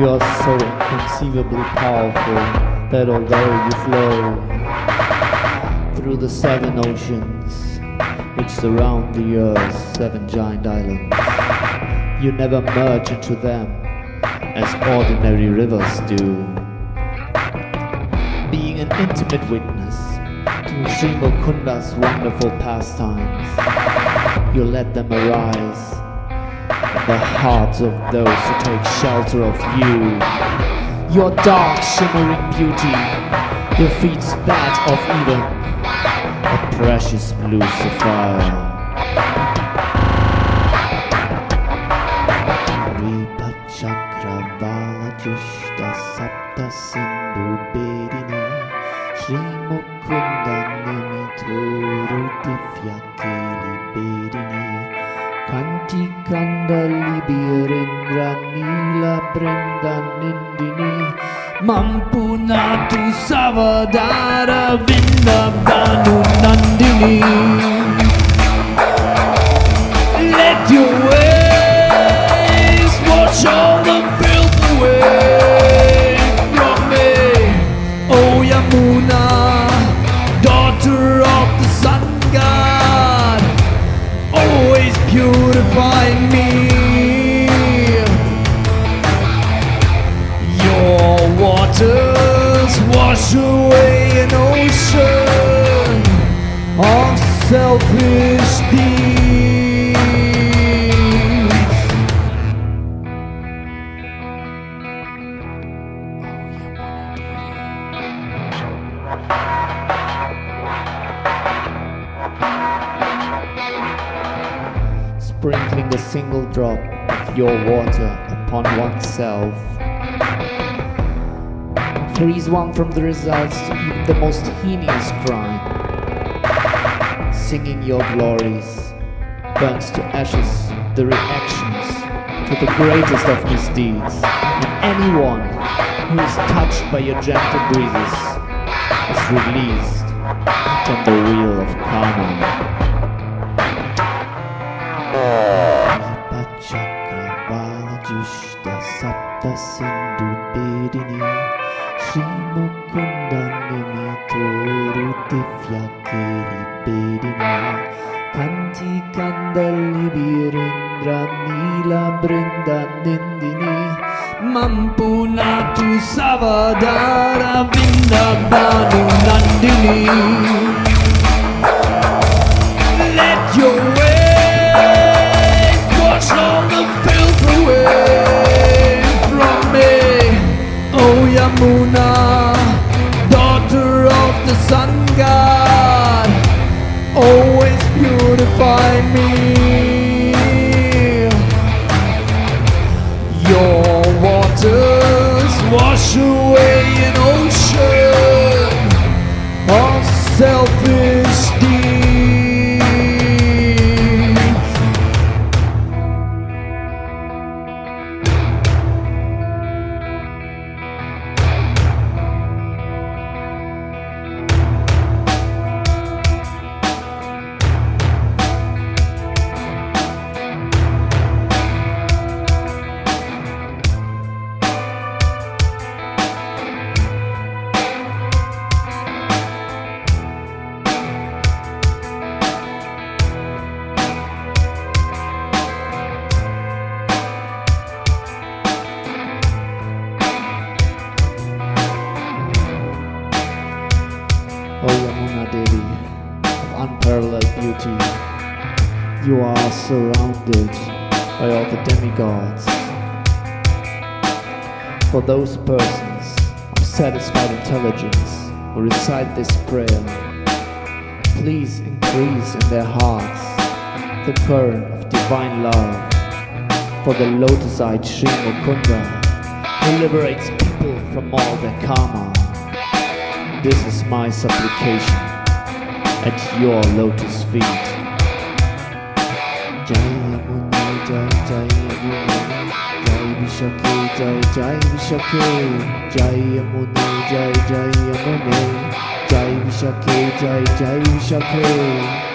You are so inconceivably powerful that although you flow through the seven oceans which surround the earth's seven giant islands, you never merge into them as ordinary rivers do. Being an intimate witness to Sri Mukunda's wonderful pastimes, you let them arise the hearts of those who take shelter of you. Your dark, shimmering beauty defeats that of even a precious blue sapphire. Shri Mukunda Bedini கண்டிக்கண்டலிபியரென்றீல பிறந்தினே மம்பு நாத்து சவதார விண்ணப்தானு Nandini Let your wash away an ocean of selfish deeds. Sprinkling a single drop of your water upon oneself frees one from the results even the most heinous crime. Singing your glories burns to ashes the reactions to the greatest of misdeeds, and anyone who is touched by your gentle breezes is released from the wheel of karma. Bedini Siamo condannati tutti fianchi liberina Canti candali birendrani la brenda dendini Mampunatu savadara vinda vindabanu nandini. Sun god, always purify me. Your waters wash away an ocean of selfish Devi, of unparalleled beauty, you are surrounded by all the demigods. For those persons of satisfied intelligence who recite this prayer, please increase in their hearts the current of divine love for the lotus-eyed Sri Mukunda who liberates people from all their karma. This is my supplication at your lotus feet. Jai Jai Jai Jai Jai